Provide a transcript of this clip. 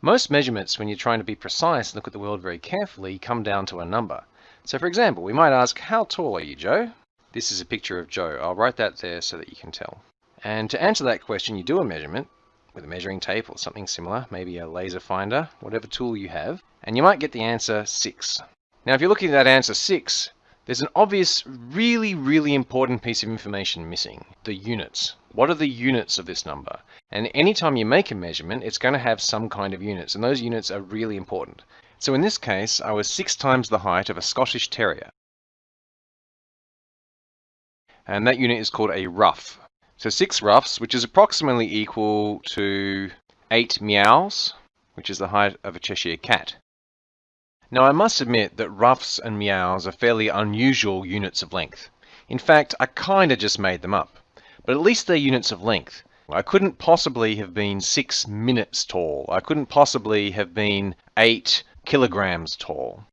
Most measurements, when you're trying to be precise and look at the world very carefully, come down to a number. So for example, we might ask, how tall are you, Joe? This is a picture of Joe. I'll write that there so that you can tell. And to answer that question, you do a measurement with a measuring tape or something similar, maybe a laser finder, whatever tool you have, and you might get the answer 6. Now if you're looking at that answer 6, there's an obvious, really, really important piece of information missing, the units. What are the units of this number? And anytime you make a measurement, it's going to have some kind of units, and those units are really important. So in this case, I was six times the height of a Scottish Terrier. And that unit is called a ruff. So six ruffs, which is approximately equal to eight meows, which is the height of a Cheshire Cat. Now I must admit that ruffs and meows are fairly unusual units of length. In fact, I kinda just made them up. But at least they're units of length. I couldn't possibly have been six minutes tall. I couldn't possibly have been eight kilograms tall.